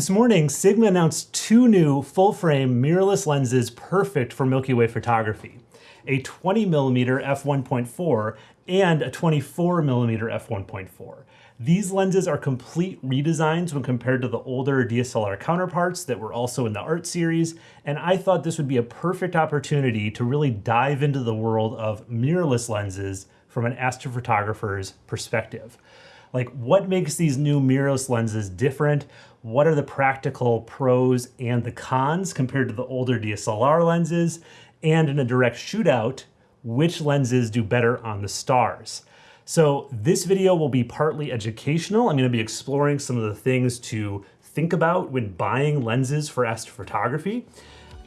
This morning, Sigma announced two new full-frame mirrorless lenses perfect for Milky Way photography. A 20mm f1.4 and a 24mm f1.4. These lenses are complete redesigns when compared to the older DSLR counterparts that were also in the art series, and I thought this would be a perfect opportunity to really dive into the world of mirrorless lenses from an astrophotographer's perspective. Like what makes these new mirrorless lenses different? What are the practical pros and the cons compared to the older DSLR lenses? And in a direct shootout, which lenses do better on the stars? So this video will be partly educational. I'm gonna be exploring some of the things to think about when buying lenses for astrophotography.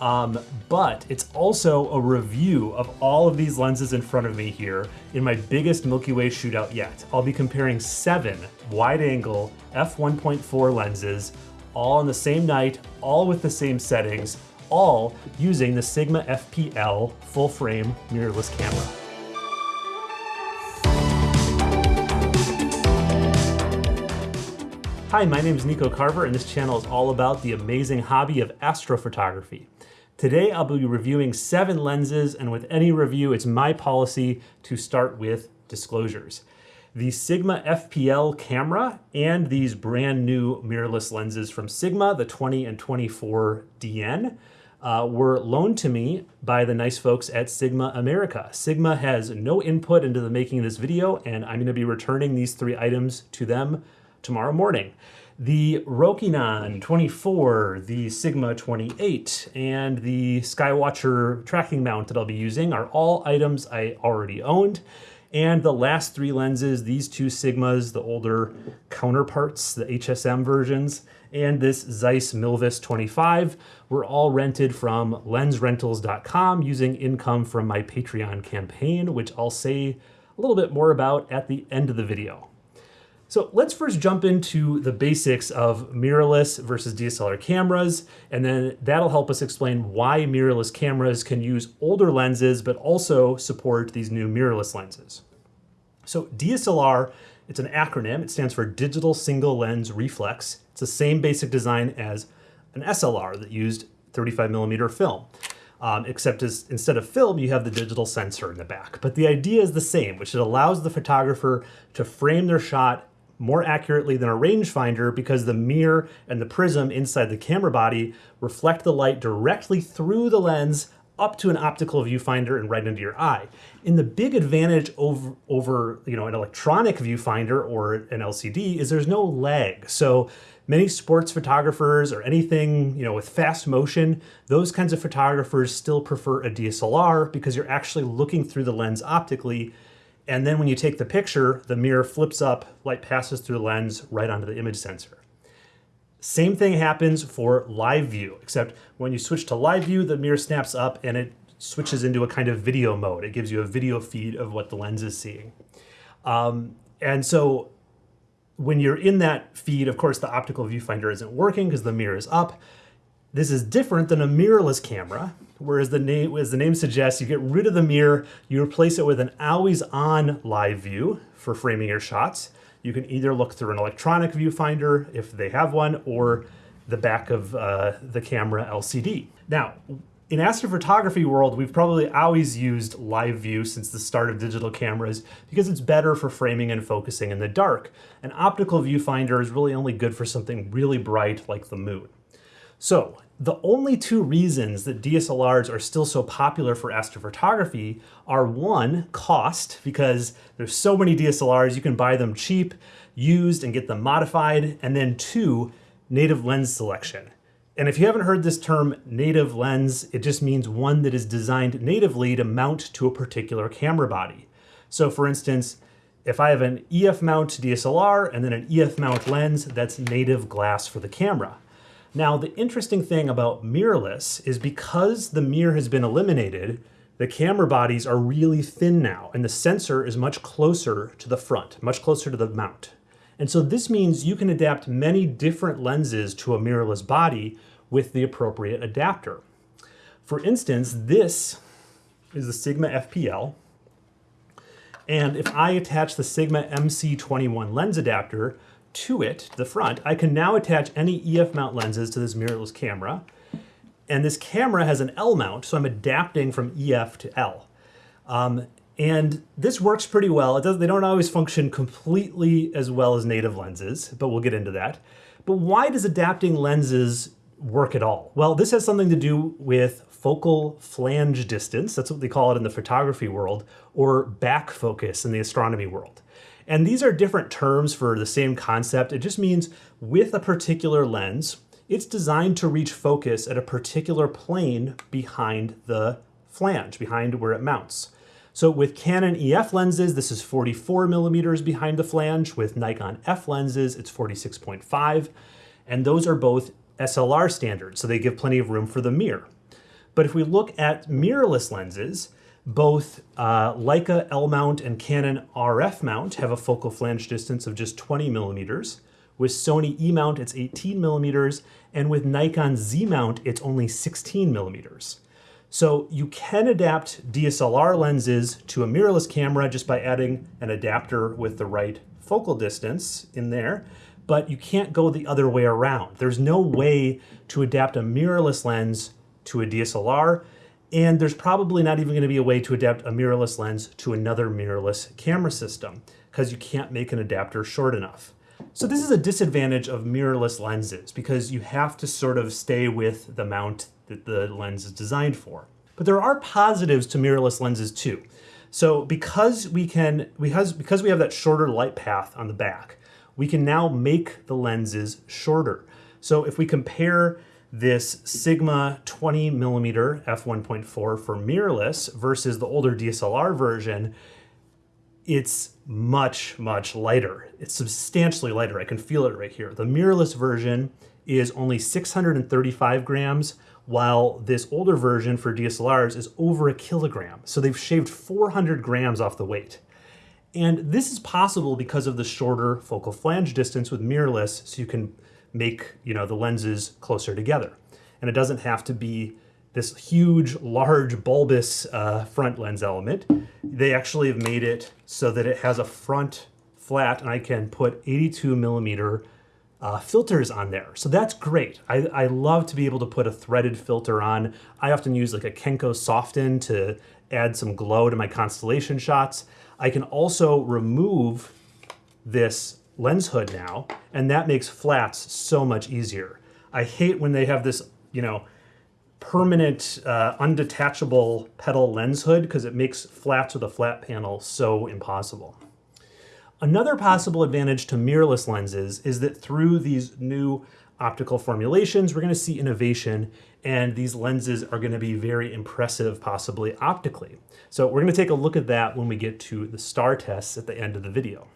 Um, but it's also a review of all of these lenses in front of me here in my biggest Milky Way shootout yet. I'll be comparing seven wide-angle f1.4 lenses, all on the same night, all with the same settings, all using the Sigma FPL full-frame mirrorless camera. Hi, my name is Nico Carver and this channel is all about the amazing hobby of astrophotography. Today I'll be reviewing seven lenses and with any review it's my policy to start with disclosures. The Sigma FPL camera and these brand new mirrorless lenses from Sigma, the 20 and 24 DN, uh, were loaned to me by the nice folks at Sigma America. Sigma has no input into the making of this video and I'm gonna be returning these three items to them tomorrow morning the Rokinon 24, the Sigma 28, and the Skywatcher tracking mount that I'll be using are all items I already owned. And the last three lenses, these two Sigmas, the older counterparts, the HSM versions, and this Zeiss Milvus 25 were all rented from lensrentals.com using income from my Patreon campaign, which I'll say a little bit more about at the end of the video. So let's first jump into the basics of mirrorless versus DSLR cameras, and then that'll help us explain why mirrorless cameras can use older lenses, but also support these new mirrorless lenses. So DSLR, it's an acronym. It stands for Digital Single Lens Reflex. It's the same basic design as an SLR that used 35 millimeter film. Um, except as instead of film, you have the digital sensor in the back. But the idea is the same, which it allows the photographer to frame their shot more accurately than a rangefinder because the mirror and the prism inside the camera body reflect the light directly through the lens up to an optical viewfinder and right into your eye. And the big advantage over, over you know, an electronic viewfinder or an LCD is there's no lag. So many sports photographers or anything you know, with fast motion, those kinds of photographers still prefer a DSLR because you're actually looking through the lens optically and then when you take the picture, the mirror flips up, light passes through the lens right onto the image sensor. Same thing happens for live view, except when you switch to live view, the mirror snaps up and it switches into a kind of video mode. It gives you a video feed of what the lens is seeing. Um, and so when you're in that feed, of course, the optical viewfinder isn't working because the mirror is up. This is different than a mirrorless camera, whereas the name, as the name suggests, you get rid of the mirror, you replace it with an always-on live view for framing your shots. You can either look through an electronic viewfinder if they have one, or the back of uh, the camera LCD. Now, in astrophotography world, we've probably always used live view since the start of digital cameras because it's better for framing and focusing in the dark. An optical viewfinder is really only good for something really bright like the moon. So the only two reasons that DSLRs are still so popular for astrophotography are one, cost, because there's so many DSLRs, you can buy them cheap, used, and get them modified, and then two, native lens selection. And if you haven't heard this term native lens, it just means one that is designed natively to mount to a particular camera body. So for instance, if I have an EF mount DSLR and then an EF mount lens, that's native glass for the camera. Now, the interesting thing about mirrorless is because the mirror has been eliminated, the camera bodies are really thin now, and the sensor is much closer to the front, much closer to the mount. And so this means you can adapt many different lenses to a mirrorless body with the appropriate adapter. For instance, this is the Sigma FPL. And if I attach the Sigma MC21 lens adapter to it, the front, I can now attach any EF mount lenses to this mirrorless camera. And this camera has an L mount, so I'm adapting from EF to L. Um, and this works pretty well. They don't always function completely as well as native lenses, but we'll get into that. But why does adapting lenses work at all? Well, this has something to do with focal flange distance, that's what they call it in the photography world, or back focus in the astronomy world. And these are different terms for the same concept. It just means with a particular lens, it's designed to reach focus at a particular plane behind the flange, behind where it mounts. So with Canon EF lenses, this is 44 millimeters behind the flange. With Nikon F lenses, it's 46.5. And those are both SLR standards, so they give plenty of room for the mirror. But if we look at mirrorless lenses, both uh, Leica L mount and Canon RF mount have a focal flange distance of just 20 millimeters. With Sony E mount, it's 18 millimeters, and with Nikon Z mount, it's only 16 millimeters. So you can adapt DSLR lenses to a mirrorless camera just by adding an adapter with the right focal distance in there, but you can't go the other way around. There's no way to adapt a mirrorless lens to a DSLR, and there's probably not even gonna be a way to adapt a mirrorless lens to another mirrorless camera system because you can't make an adapter short enough. So this is a disadvantage of mirrorless lenses because you have to sort of stay with the mount that the lens is designed for. But there are positives to mirrorless lenses too. So because we can, because, because we have that shorter light path on the back, we can now make the lenses shorter. So if we compare this Sigma 20 millimeter f1.4 for mirrorless versus the older DSLR version, it's much, much lighter. It's substantially lighter. I can feel it right here. The mirrorless version is only 635 grams, while this older version for DSLRs is over a kilogram. So they've shaved 400 grams off the weight. And this is possible because of the shorter focal flange distance with mirrorless, so you can make you know the lenses closer together. And it doesn't have to be this huge, large, bulbous uh, front lens element. They actually have made it so that it has a front flat and I can put 82 millimeter uh, filters on there. So that's great. I, I love to be able to put a threaded filter on. I often use like a Kenko Softon to add some glow to my constellation shots. I can also remove this lens hood now, and that makes flats so much easier. I hate when they have this, you know, permanent uh, undetachable petal lens hood because it makes flats with a flat panel so impossible. Another possible advantage to mirrorless lenses is that through these new optical formulations, we're gonna see innovation and these lenses are gonna be very impressive, possibly optically. So we're gonna take a look at that when we get to the star tests at the end of the video.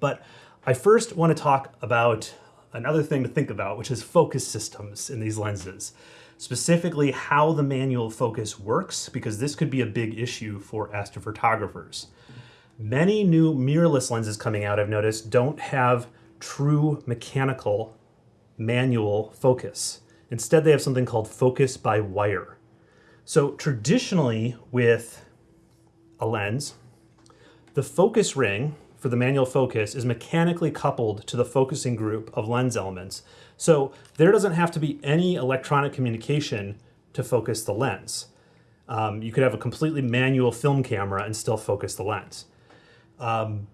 But I first wanna talk about another thing to think about, which is focus systems in these lenses. Specifically, how the manual focus works, because this could be a big issue for astrophotographers. Many new mirrorless lenses coming out, I've noticed, don't have true mechanical manual focus. Instead, they have something called focus by wire. So traditionally with a lens, the focus ring for the manual focus is mechanically coupled to the focusing group of lens elements. So there doesn't have to be any electronic communication to focus the lens. Um, you could have a completely manual film camera and still focus the lens. Um,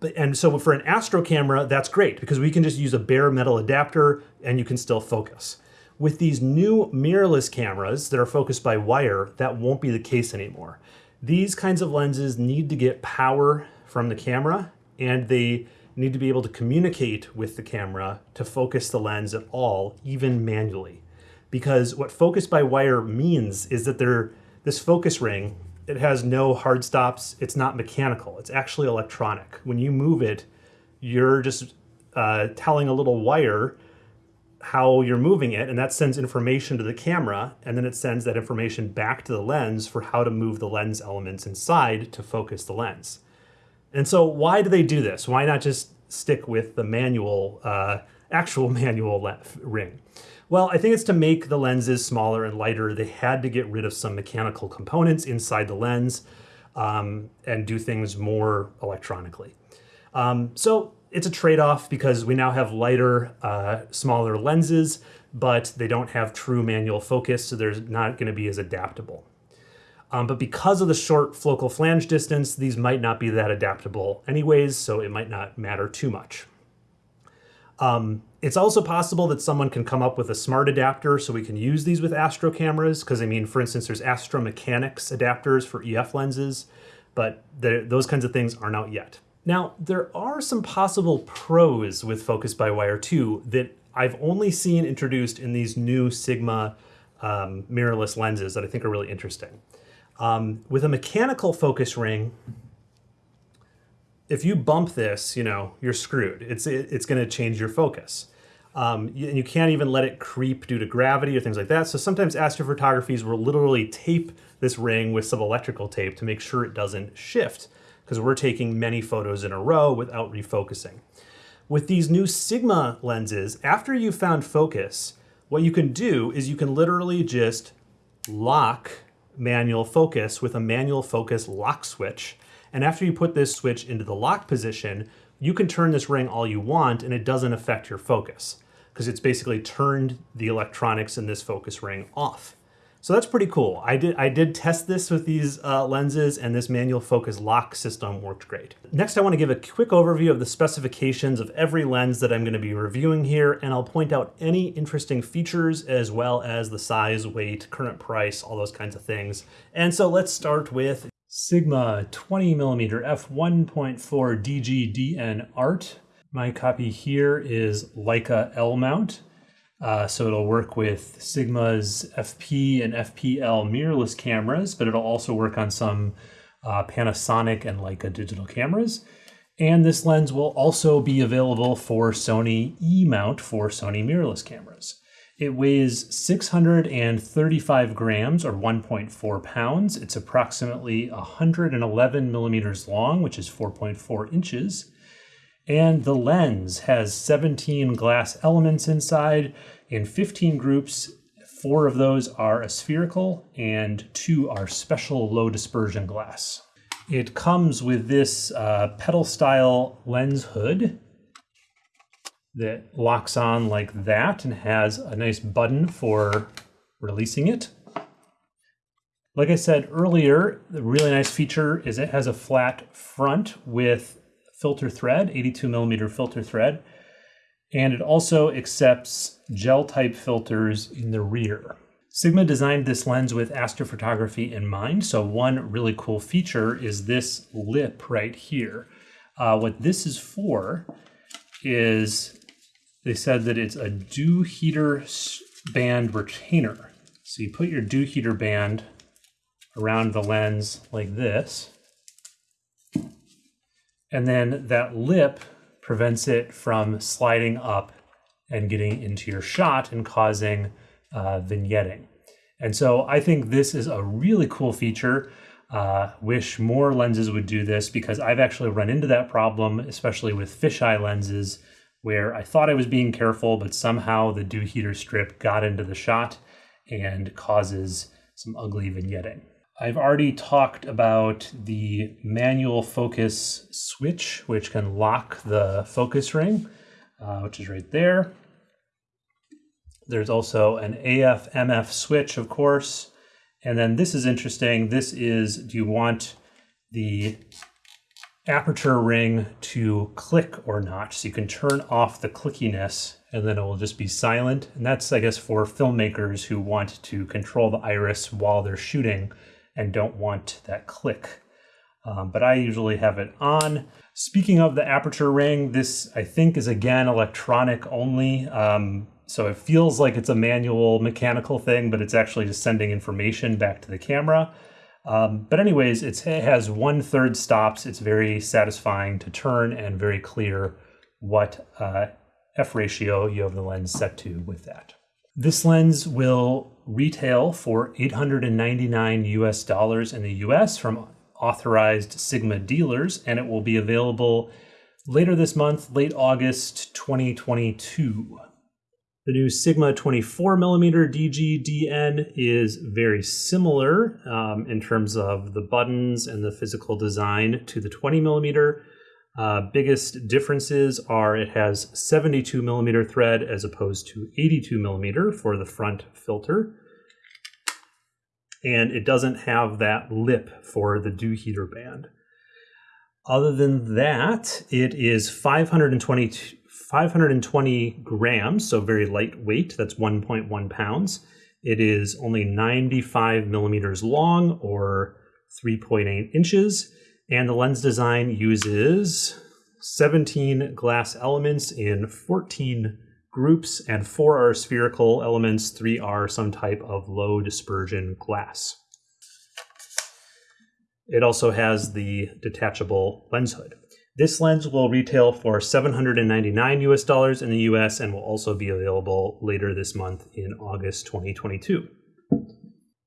but, and so for an Astro camera, that's great because we can just use a bare metal adapter and you can still focus. With these new mirrorless cameras that are focused by wire, that won't be the case anymore. These kinds of lenses need to get power from the camera and they need to be able to communicate with the camera to focus the lens at all, even manually. Because what focus by wire means is that there, this focus ring it has no hard stops. It's not mechanical. It's actually electronic. When you move it, you're just uh, telling a little wire how you're moving it, and that sends information to the camera, and then it sends that information back to the lens for how to move the lens elements inside to focus the lens. And so why do they do this? Why not just stick with the manual, uh, actual manual ring? Well, I think it's to make the lenses smaller and lighter. They had to get rid of some mechanical components inside the lens um, and do things more electronically. Um, so it's a trade-off because we now have lighter, uh, smaller lenses, but they don't have true manual focus, so they're not going to be as adaptable. Um, but because of the short focal flange distance, these might not be that adaptable anyways, so it might not matter too much. Um, it's also possible that someone can come up with a smart adapter so we can use these with Astro cameras, because I mean, for instance, there's Astro Mechanics adapters for EF lenses, but those kinds of things aren't out yet. Now, there are some possible pros with Focus by Wire 2 that I've only seen introduced in these new Sigma um, mirrorless lenses that I think are really interesting. Um, with a mechanical focus ring, if you bump this, you know, you're screwed. It's, it, it's going to change your focus. Um, you, and you can't even let it creep due to gravity or things like that. So sometimes astrophotographies will literally tape this ring with some electrical tape to make sure it doesn't shift because we're taking many photos in a row without refocusing. With these new Sigma lenses, after you've found focus, what you can do is you can literally just lock manual focus with a manual focus lock switch. And after you put this switch into the lock position, you can turn this ring all you want and it doesn't affect your focus because it's basically turned the electronics in this focus ring off. So that's pretty cool. I did, I did test this with these uh, lenses and this manual focus lock system worked great. Next, I wanna give a quick overview of the specifications of every lens that I'm gonna be reviewing here, and I'll point out any interesting features as well as the size, weight, current price, all those kinds of things. And so let's start with Sigma 20 millimeter f1.4 DGDN Art. My copy here is Leica L mount. Uh, so it'll work with Sigma's FP and FPL mirrorless cameras, but it'll also work on some uh, Panasonic and Leica digital cameras. And this lens will also be available for Sony E-mount for Sony mirrorless cameras. It weighs 635 grams or 1.4 pounds. It's approximately 111 millimeters long, which is 4.4 inches. And the lens has 17 glass elements inside in 15 groups. Four of those are aspherical, and two are special low dispersion glass. It comes with this uh, petal style lens hood that locks on like that and has a nice button for releasing it. Like I said earlier, the really nice feature is it has a flat front with filter thread, 82 millimeter filter thread, and it also accepts gel type filters in the rear. Sigma designed this lens with astrophotography in mind, so one really cool feature is this lip right here. Uh, what this is for is they said that it's a dew heater band retainer. So you put your dew heater band around the lens like this, and then that lip prevents it from sliding up and getting into your shot and causing uh, vignetting. And so I think this is a really cool feature. Uh, wish more lenses would do this because I've actually run into that problem, especially with fisheye lenses, where I thought I was being careful, but somehow the dew heater strip got into the shot and causes some ugly vignetting. I've already talked about the manual focus switch, which can lock the focus ring, uh, which is right there. There's also an AF MF switch, of course. And then this is interesting. This is, do you want the aperture ring to click or not? So you can turn off the clickiness and then it will just be silent. And that's, I guess, for filmmakers who want to control the iris while they're shooting and don't want that click. Um, but I usually have it on. Speaking of the aperture ring, this I think is again electronic only. Um, so it feels like it's a manual mechanical thing, but it's actually just sending information back to the camera. Um, but anyways, it has one third stops. It's very satisfying to turn and very clear what uh, f ratio you have the lens set to with that. This lens will retail for 899 US dollars in the US from authorized Sigma dealers, and it will be available later this month, late August 2022. The new Sigma 24mm DGDN is very similar um, in terms of the buttons and the physical design to the 20mm. Uh, biggest differences are it has 72 millimeter thread as opposed to 82 millimeter for the front filter. And it doesn't have that lip for the dew heater band. Other than that, it is 520, 520 grams, so very lightweight. That's 1.1 pounds. It is only 95 millimeters long or 3.8 inches. And the lens design uses 17 glass elements in 14 groups, and four are spherical elements, three are some type of low dispersion glass. It also has the detachable lens hood. This lens will retail for 799 US dollars in the US and will also be available later this month in August 2022.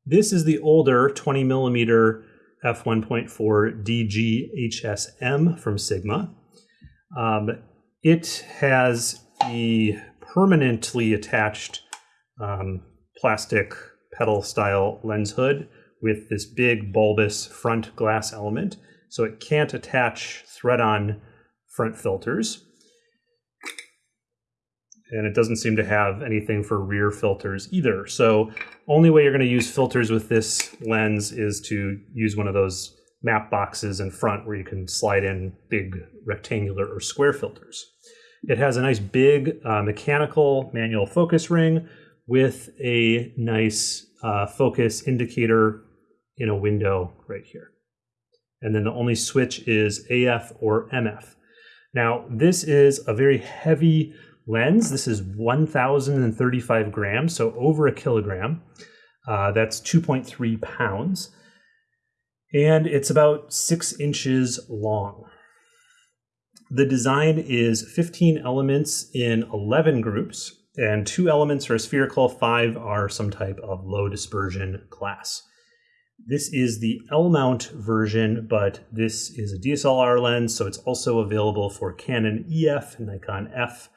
This is the older 20 millimeter f1.4 DG HSM from Sigma. Um, it has the permanently attached um, plastic petal style lens hood with this big bulbous front glass element. So it can't attach thread on front filters. And it doesn't seem to have anything for rear filters either. So only way you're going to use filters with this lens is to use one of those matte boxes in front where you can slide in big rectangular or square filters. It has a nice big uh, mechanical manual focus ring with a nice uh, focus indicator in a window right here. And then the only switch is AF or MF. Now, this is a very heavy lens. This is 1,035 grams, so over a kilogram. Uh, that's 2.3 pounds. And it's about six inches long. The design is 15 elements in 11 groups, and two elements are spherical, five are some type of low dispersion glass. This is the L-mount version, but this is a DSLR lens, so it's also available for Canon EF, Nikon F,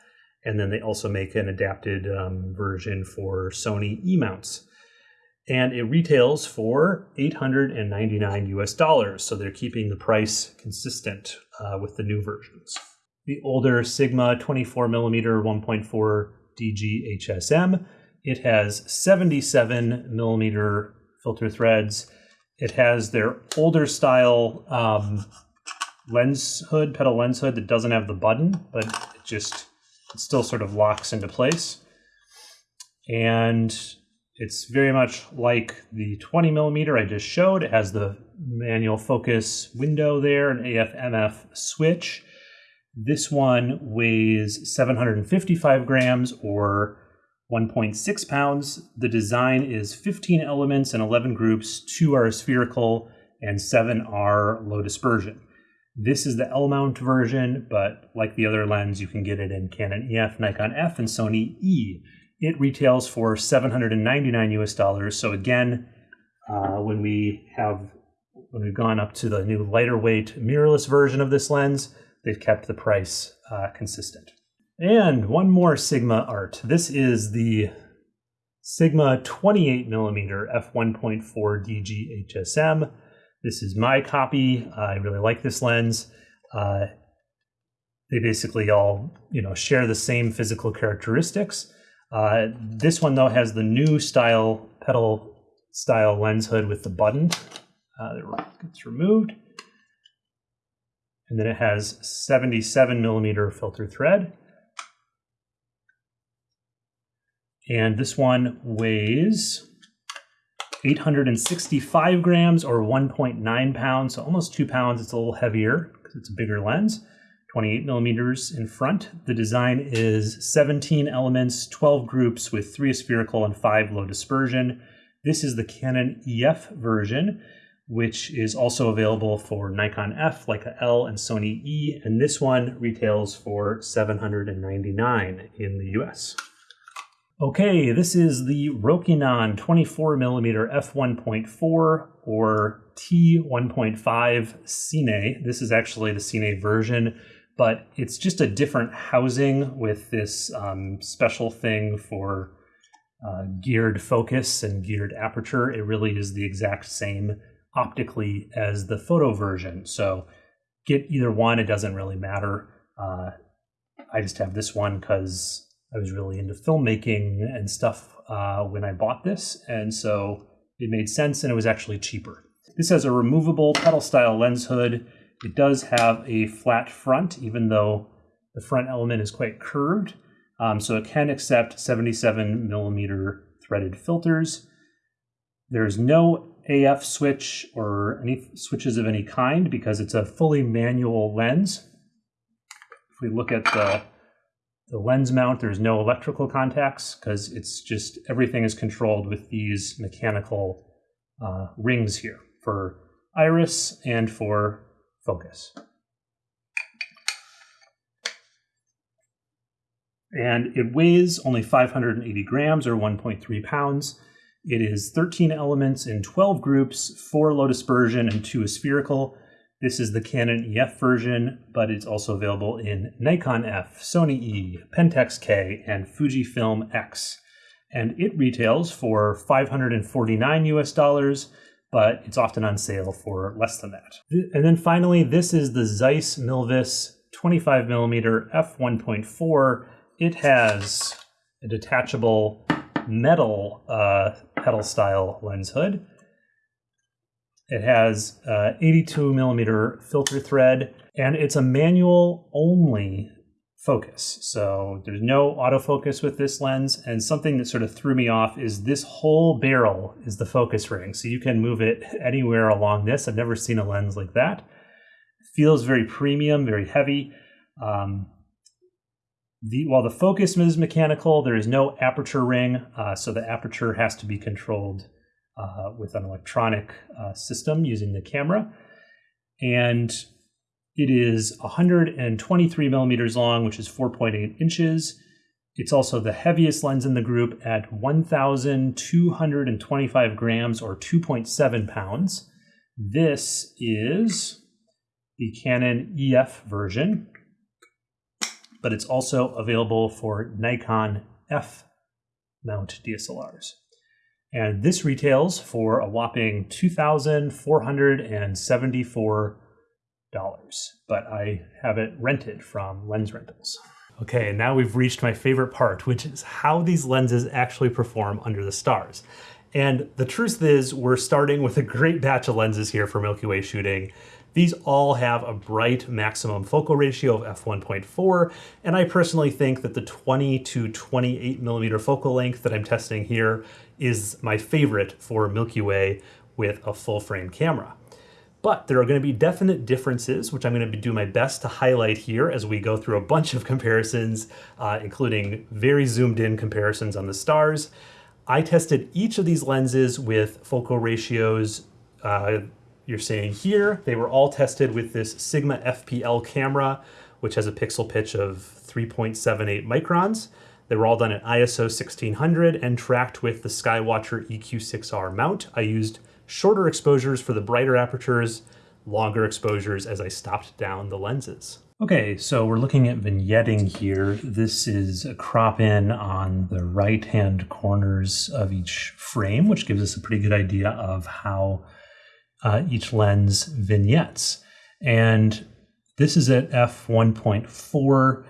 and then they also make an adapted um, version for Sony E-mounts. And it retails for 899 US dollars, so they're keeping the price consistent uh, with the new versions. The older Sigma 24 millimeter 1.4 DG HSM, it has 77 millimeter filter threads. It has their older style um, lens hood, petal lens hood that doesn't have the button, but it just it still sort of locks into place. And it's very much like the 20 millimeter I just showed. It has the manual focus window there, an AF-MF switch. This one weighs 755 grams or 1.6 pounds. The design is 15 elements and 11 groups. Two are spherical and seven are low dispersion. This is the L-mount version, but like the other lens, you can get it in Canon EF, Nikon F, and Sony E. It retails for 799 US dollars. So again, uh, when we have when we've gone up to the new lighter weight mirrorless version of this lens, they've kept the price uh, consistent. And one more Sigma art. This is the Sigma 28 millimeter f1.4 DG HSM. This is my copy. I really like this lens. Uh, they basically all, you know, share the same physical characteristics. Uh, this one though has the new style petal style lens hood with the button uh, that gets removed. And then it has 77 millimeter filter thread. And this one weighs 865 grams or 1.9 pounds, so almost two pounds. It's a little heavier because it's a bigger lens. 28 millimeters in front. The design is 17 elements, 12 groups with three spherical and five low dispersion. This is the Canon EF version, which is also available for Nikon F, Leica L, and Sony E, and this one retails for 799 in the US. Okay, this is the Rokinon 24mm f1.4 or T1.5 Cine. This is actually the Cine version, but it's just a different housing with this um, special thing for uh, geared focus and geared aperture. It really is the exact same optically as the photo version. So get either one, it doesn't really matter. Uh, I just have this one because I was really into filmmaking and stuff uh, when I bought this, and so it made sense and it was actually cheaper. This has a removable petal style lens hood. It does have a flat front, even though the front element is quite curved. Um, so it can accept 77 millimeter threaded filters. There's no AF switch or any switches of any kind because it's a fully manual lens. If we look at the, the lens mount, there's no electrical contacts because it's just everything is controlled with these mechanical uh, rings here for iris and for focus. And it weighs only 580 grams or 1.3 pounds. It is 13 elements in 12 groups, four low dispersion and two spherical. This is the Canon EF version, but it's also available in Nikon F, Sony E, Pentax K, and Fujifilm X. And it retails for 549 US dollars, but it's often on sale for less than that. And then finally, this is the Zeiss Milvus 25 millimeter f1.4. It has a detachable metal uh, petal style lens hood. It has uh, 82 millimeter filter thread, and it's a manual only focus. So there's no autofocus with this lens. And something that sort of threw me off is this whole barrel is the focus ring. So you can move it anywhere along this. I've never seen a lens like that. Feels very premium, very heavy. Um, the, while the focus is mechanical, there is no aperture ring, uh, so the aperture has to be controlled uh, with an electronic uh, system using the camera. And it is 123 millimeters long, which is 4.8 inches. It's also the heaviest lens in the group at 1,225 grams or 2.7 pounds. This is the Canon EF version, but it's also available for Nikon F mount DSLRs. And this retails for a whopping 2,474 dollars, but I have it rented from Lens Rentals. Okay, now we've reached my favorite part, which is how these lenses actually perform under the stars. And the truth is, we're starting with a great batch of lenses here for Milky Way shooting. These all have a bright maximum focal ratio of f1.4, and I personally think that the 20 to 28 millimeter focal length that I'm testing here is my favorite for Milky Way with a full frame camera. But there are going to be definite differences, which I'm going to do my best to highlight here as we go through a bunch of comparisons, uh, including very zoomed in comparisons on the stars. I tested each of these lenses with focal ratios uh, you're seeing here. They were all tested with this Sigma FPL camera, which has a pixel pitch of 3.78 microns. They were all done at ISO 1600 and tracked with the Skywatcher EQ6R mount. I used shorter exposures for the brighter apertures, longer exposures as I stopped down the lenses. Okay, so we're looking at vignetting here. This is a crop in on the right-hand corners of each frame, which gives us a pretty good idea of how uh, each lens vignettes. And this is at f1.4.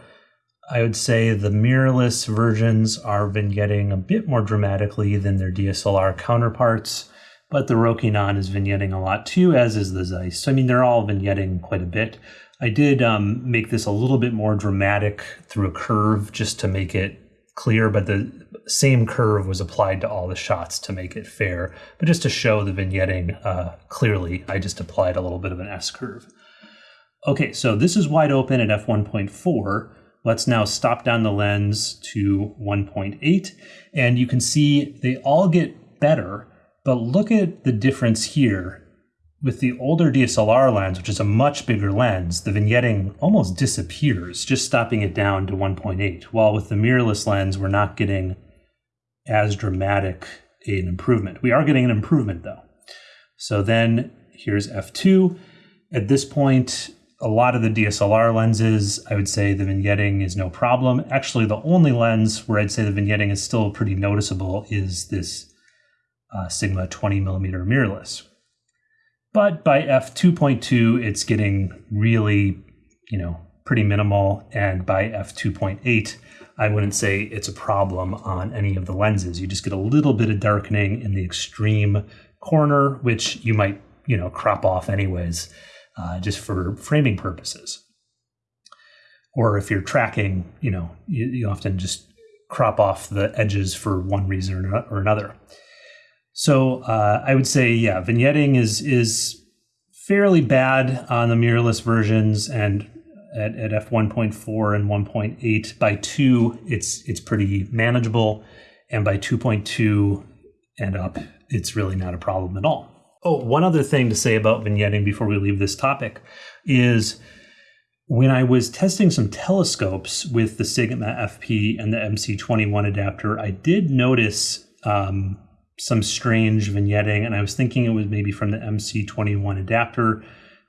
I would say the mirrorless versions are vignetting a bit more dramatically than their DSLR counterparts but the Rokinon is vignetting a lot too, as is the Zeiss. So, I mean, they're all vignetting quite a bit. I did um, make this a little bit more dramatic through a curve just to make it clear, but the same curve was applied to all the shots to make it fair. But just to show the vignetting uh, clearly, I just applied a little bit of an S curve. Okay, so this is wide open at f1.4. Let's now stop down the lens to 1.8, and you can see they all get better but look at the difference here. With the older DSLR lens, which is a much bigger lens, the vignetting almost disappears, just stopping it down to 1.8. While with the mirrorless lens, we're not getting as dramatic an improvement. We are getting an improvement though. So then here's f2. At this point, a lot of the DSLR lenses, I would say the vignetting is no problem. Actually, the only lens where I'd say the vignetting is still pretty noticeable is this uh, Sigma 20 millimeter mirrorless. But by f2.2, it's getting really, you know, pretty minimal. And by f2.8, I wouldn't say it's a problem on any of the lenses. You just get a little bit of darkening in the extreme corner, which you might, you know, crop off anyways, uh, just for framing purposes. Or if you're tracking, you know, you, you often just crop off the edges for one reason or another. So uh, I would say, yeah, vignetting is is fairly bad on the mirrorless versions, and at, at f 1.4 and 1.8 by two, it's it's pretty manageable, and by 2.2 and up, it's really not a problem at all. Oh, one other thing to say about vignetting before we leave this topic is when I was testing some telescopes with the Sigma FP and the MC21 adapter, I did notice um, some strange vignetting, and I was thinking it was maybe from the MC21 adapter.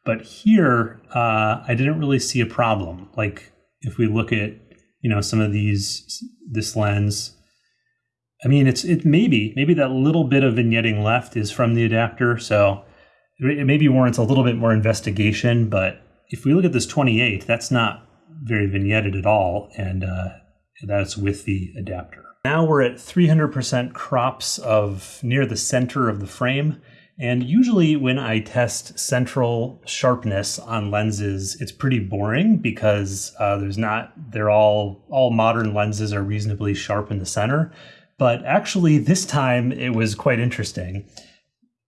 But here, uh, I didn't really see a problem. Like if we look at you know some of these this lens, I mean it's it maybe maybe that little bit of vignetting left is from the adapter, so it maybe warrants a little bit more investigation. But if we look at this 28, that's not very vignetted at all, and uh, that's with the adapter. Now we're at 300% crops of near the center of the frame. And usually when I test central sharpness on lenses, it's pretty boring because uh, there's not, they're all, all modern lenses are reasonably sharp in the center. But actually this time it was quite interesting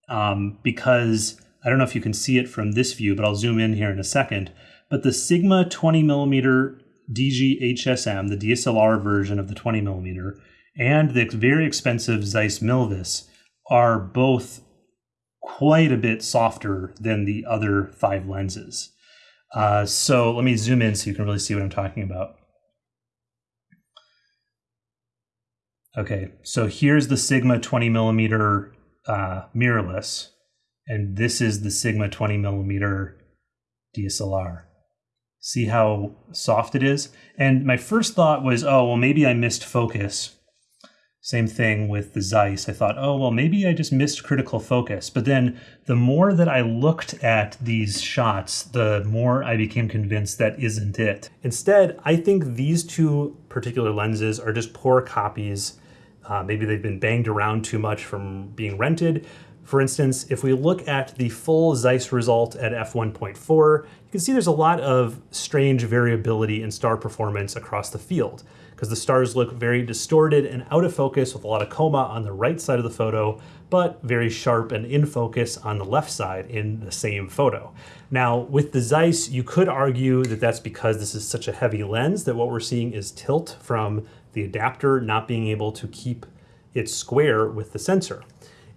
um, because I don't know if you can see it from this view, but I'll zoom in here in a second. But the Sigma 20 millimeter DG HSM, the DSLR version of the 20 millimeter, and the very expensive Zeiss Milvus are both quite a bit softer than the other five lenses. Uh, so let me zoom in so you can really see what I'm talking about. Okay, so here's the Sigma 20 millimeter uh, mirrorless, and this is the Sigma 20 millimeter DSLR. See how soft it is? And my first thought was, oh, well, maybe I missed focus. Same thing with the Zeiss. I thought, oh, well, maybe I just missed critical focus. But then the more that I looked at these shots, the more I became convinced that isn't it. Instead, I think these two particular lenses are just poor copies. Uh, maybe they've been banged around too much from being rented. For instance, if we look at the full Zeiss result at f1.4, you can see there's a lot of strange variability in star performance across the field because the stars look very distorted and out of focus with a lot of coma on the right side of the photo, but very sharp and in focus on the left side in the same photo. Now, with the Zeiss, you could argue that that's because this is such a heavy lens that what we're seeing is tilt from the adapter not being able to keep it square with the sensor.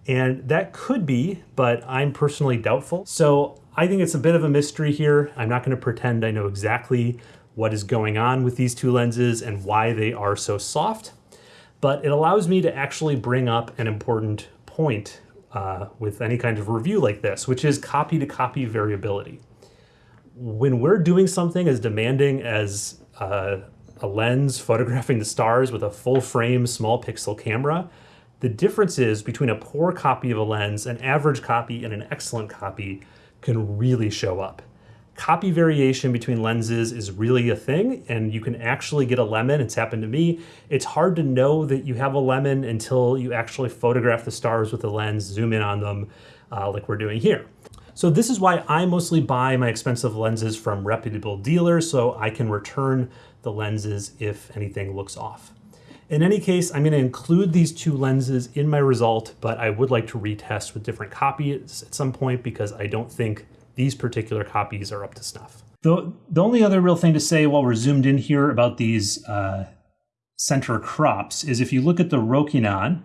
And that could be, but I'm personally doubtful. So I think it's a bit of a mystery here. I'm not gonna pretend I know exactly what is going on with these two lenses and why they are so soft, but it allows me to actually bring up an important point uh, with any kind of review like this, which is copy to copy variability. When we're doing something as demanding as uh, a lens photographing the stars with a full frame small pixel camera, the differences between a poor copy of a lens, an average copy, and an excellent copy can really show up. Copy variation between lenses is really a thing, and you can actually get a lemon. It's happened to me. It's hard to know that you have a lemon until you actually photograph the stars with the lens, zoom in on them, uh, like we're doing here. So this is why I mostly buy my expensive lenses from reputable dealers so I can return the lenses if anything looks off. In any case, I'm going to include these two lenses in my result, but I would like to retest with different copies at some point because I don't think these particular copies are up to snuff. The, the only other real thing to say while we're zoomed in here about these uh, center crops is if you look at the Rokinon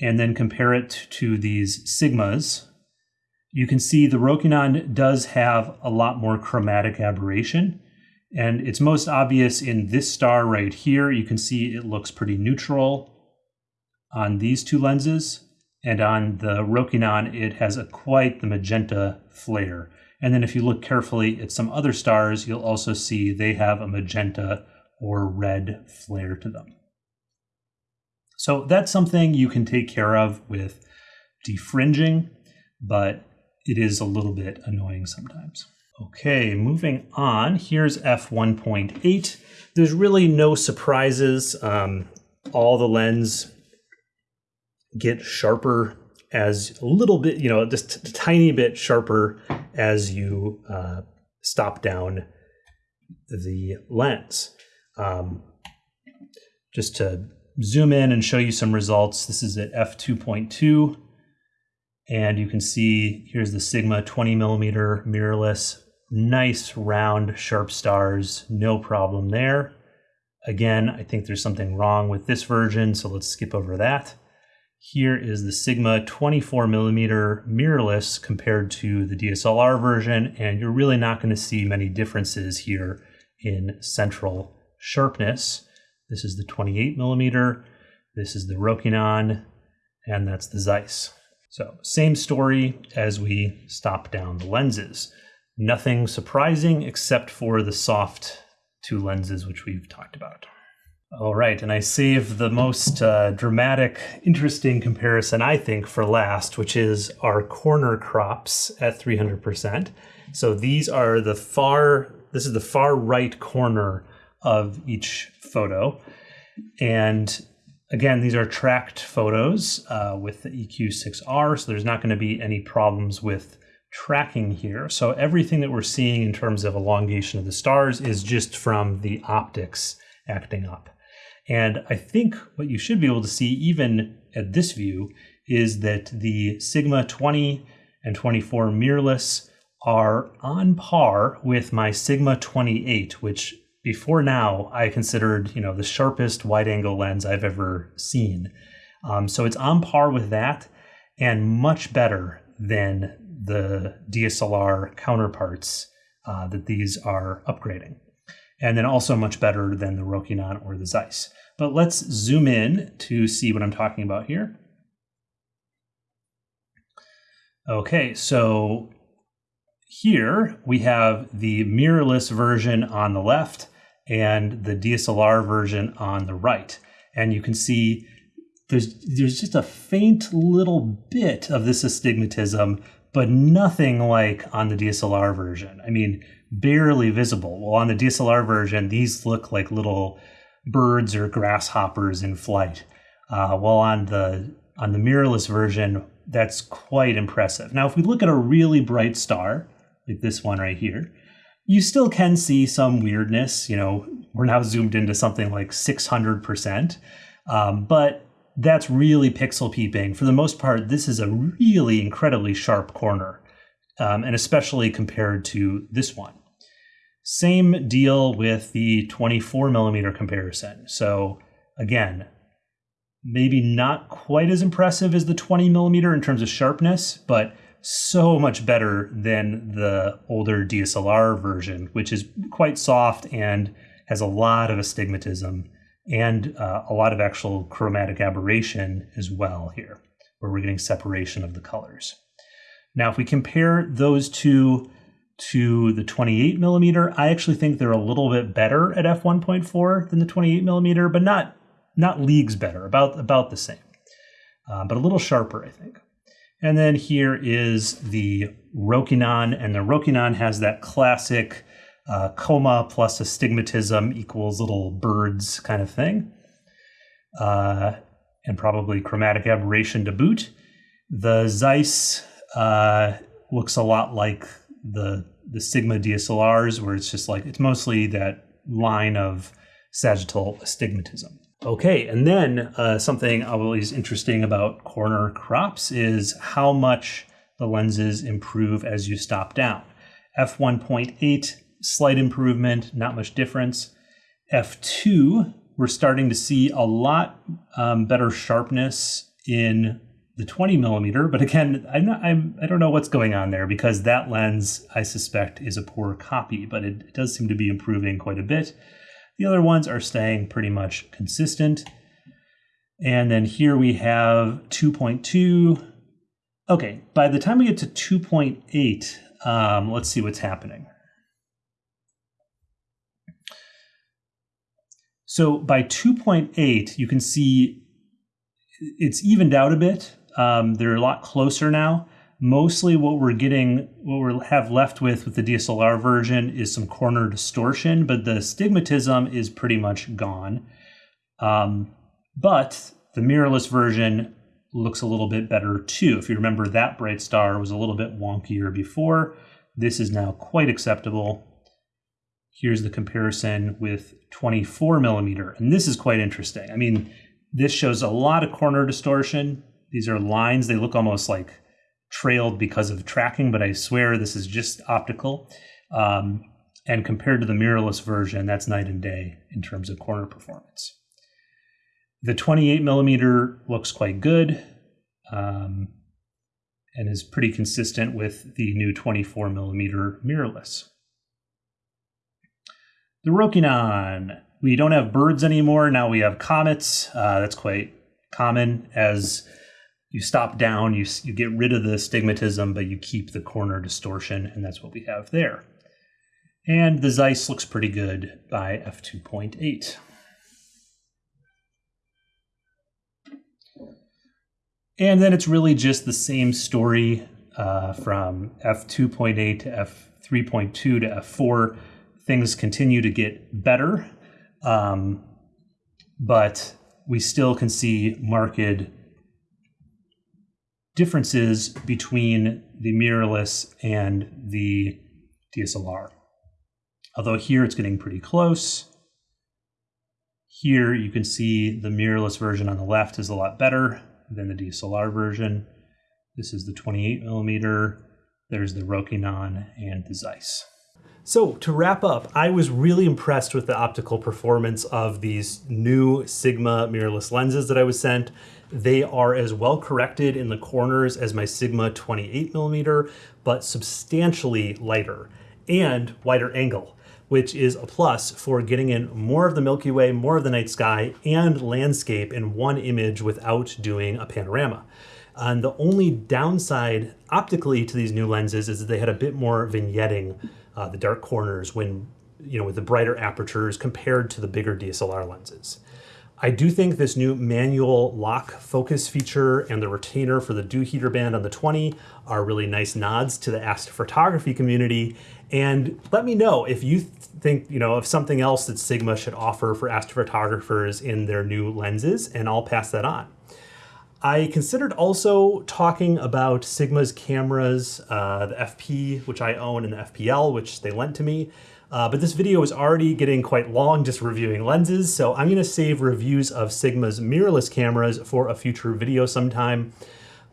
and then compare it to these Sigmas, you can see the Rokinon does have a lot more chromatic aberration. And it's most obvious in this star right here. You can see it looks pretty neutral on these two lenses. And on the Rokinon, it has a quite the magenta flare. And then if you look carefully at some other stars, you'll also see they have a magenta or red flare to them. So that's something you can take care of with defringing, but it is a little bit annoying sometimes. Okay, moving on. Here's f1.8. There's really no surprises. Um, all the lens get sharper as a little bit, you know, just a tiny bit sharper as you uh, stop down the lens. Um, just to zoom in and show you some results, this is at f2.2. And you can see here's the Sigma 20 millimeter mirrorless. Nice round sharp stars, no problem there. Again, I think there's something wrong with this version, so let's skip over that. Here is the Sigma 24 millimeter mirrorless compared to the DSLR version, and you're really not going to see many differences here in central sharpness. This is the 28 millimeter, this is the Rokinon, and that's the Zeiss. So same story as we stop down the lenses. Nothing surprising except for the soft two lenses, which we've talked about. All right, and I save the most uh, dramatic, interesting comparison, I think, for last, which is our corner crops at 300%. So these are the far, this is the far right corner of each photo. And Again, these are tracked photos uh, with the EQ6R, so there's not going to be any problems with tracking here. So everything that we're seeing in terms of elongation of the stars is just from the optics acting up. And I think what you should be able to see even at this view is that the Sigma 20 and 24 mirrorless are on par with my Sigma 28, which before now I considered you know the sharpest wide angle lens I've ever seen. Um, so it's on par with that and much better than the DSLR counterparts uh, that these are upgrading. And then also much better than the Rokinon or the Zeiss. But let's zoom in to see what I'm talking about here. Okay, so here we have the mirrorless version on the left and the DSLR version on the right. And you can see there's there's just a faint little bit of this astigmatism, but nothing like on the DSLR version. I mean, barely visible. Well, on the DSLR version, these look like little birds or grasshoppers in flight. Uh, while on the on the mirrorless version, that's quite impressive. Now, if we look at a really bright star, like this one right here, you still can see some weirdness. You know, we're now zoomed into something like 600%, um, but that's really pixel peeping. For the most part, this is a really incredibly sharp corner, um, and especially compared to this one. Same deal with the 24 millimeter comparison. So again, maybe not quite as impressive as the 20 millimeter in terms of sharpness, but so much better than the older DSLR version, which is quite soft and has a lot of astigmatism and uh, a lot of actual chromatic aberration as well here, where we're getting separation of the colors. Now, if we compare those two to the 28 millimeter, I actually think they're a little bit better at f1.4 than the 28 millimeter, but not not leagues better, about about the same, uh, but a little sharper, I think. And then here is the Rokinon, and the Rokinon has that classic uh, coma plus astigmatism equals little birds kind of thing, uh, and probably chromatic aberration to boot. The Zeiss uh, looks a lot like the the Sigma DSLRs, where it's just like it's mostly that line of sagittal astigmatism. Okay, and then uh, something always interesting about corner crops is how much the lenses improve as you stop down. f1.8, slight improvement, not much difference. f2, we're starting to see a lot um, better sharpness in the 20 millimeter, but again, I'm not, I'm, I don't know what's going on there because that lens, I suspect, is a poor copy, but it, it does seem to be improving quite a bit. The other ones are staying pretty much consistent. And then here we have 2.2. Okay, by the time we get to 2.8, um, let's see what's happening. So by 2.8, you can see it's evened out a bit. Um, they're a lot closer now, Mostly what we're getting, what we have left with with the DSLR version is some corner distortion, but the stigmatism is pretty much gone. Um, but the mirrorless version looks a little bit better too. If you remember, that bright star was a little bit wonkier before. This is now quite acceptable. Here's the comparison with 24 millimeter, and this is quite interesting. I mean, this shows a lot of corner distortion. These are lines, they look almost like trailed because of tracking, but I swear this is just optical. Um, and compared to the mirrorless version, that's night and day in terms of corner performance. The 28 millimeter looks quite good um, and is pretty consistent with the new 24 millimeter mirrorless. The Rokinon. We don't have birds anymore. Now we have comets. Uh, that's quite common as you stop down, you, you get rid of the stigmatism, but you keep the corner distortion, and that's what we have there. And the Zeiss looks pretty good by f2.8. And then it's really just the same story uh, from f2.8 to f3.2 to f4. Things continue to get better, um, but we still can see marked differences between the mirrorless and the DSLR. Although here it's getting pretty close. Here you can see the mirrorless version on the left is a lot better than the DSLR version. This is the 28 millimeter. There's the Rokinon and the Zeiss. So to wrap up, I was really impressed with the optical performance of these new Sigma mirrorless lenses that I was sent. They are as well corrected in the corners as my Sigma 28 millimeter, but substantially lighter and wider angle, which is a plus for getting in more of the Milky Way, more of the night sky, and landscape in one image without doing a panorama. And the only downside optically to these new lenses is that they had a bit more vignetting, uh, the dark corners when, you know, with the brighter apertures compared to the bigger DSLR lenses. I do think this new manual lock focus feature and the retainer for the dew heater band on the 20 are really nice nods to the astrophotography community. And let me know if you think, you know, of something else that Sigma should offer for astrophotographers in their new lenses, and I'll pass that on. I considered also talking about Sigma's cameras, uh, the FP, which I own, and the FPL, which they lent to me. Uh, but this video is already getting quite long just reviewing lenses, so I'm gonna save reviews of Sigma's mirrorless cameras for a future video sometime.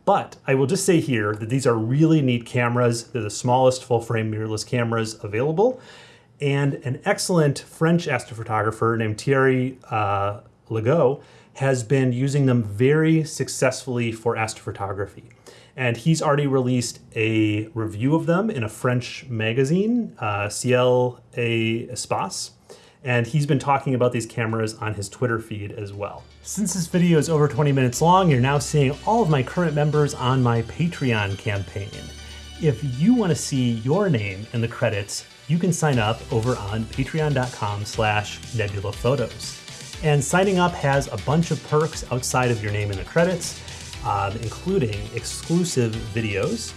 But I will just say here that these are really neat cameras. They're the smallest full-frame mirrorless cameras available. And an excellent French astrophotographer named Thierry uh, Legault has been using them very successfully for astrophotography and he's already released a review of them in a French magazine, uh, Ciel et Espace, and he's been talking about these cameras on his Twitter feed as well. Since this video is over 20 minutes long, you're now seeing all of my current members on my Patreon campaign. If you want to see your name in the credits, you can sign up over on patreon.com slash nebulaphotos. And signing up has a bunch of perks outside of your name in the credits, um, including exclusive videos,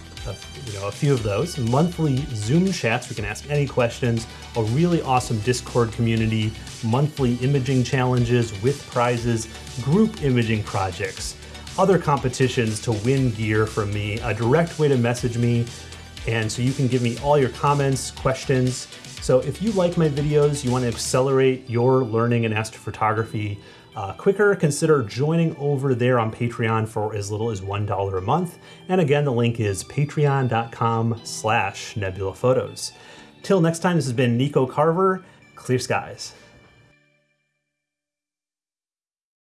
you know, a few of those, monthly Zoom chats, we can ask any questions, a really awesome Discord community, monthly imaging challenges with prizes, group imaging projects, other competitions to win gear from me, a direct way to message me, and so you can give me all your comments, questions. So if you like my videos, you want to accelerate your learning in astrophotography, uh, quicker, consider joining over there on Patreon for as little as $1 a month. And again, the link is patreon.com slash nebulaphotos. Till next time, this has been Nico Carver. Clear skies.